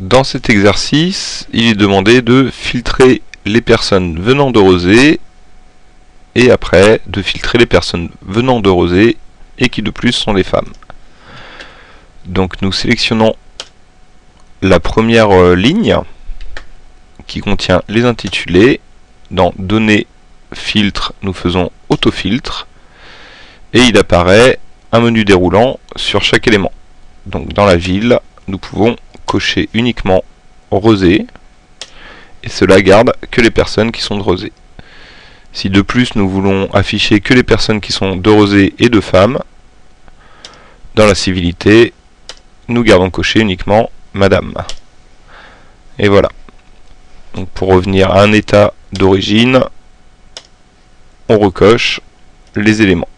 Dans cet exercice, il est demandé de filtrer les personnes venant de Rosé et après de filtrer les personnes venant de Rosé et qui de plus sont des femmes. Donc nous sélectionnons la première euh, ligne qui contient les intitulés. Dans Données, Filtre, nous faisons Autofiltre et il apparaît un menu déroulant sur chaque élément. Donc dans la ville, nous pouvons uniquement Rosé et cela garde que les personnes qui sont de Rosé. Si de plus nous voulons afficher que les personnes qui sont de Rosé et de femmes, dans la civilité, nous gardons coché uniquement Madame. Et voilà. Donc pour revenir à un état d'origine, on recoche les éléments.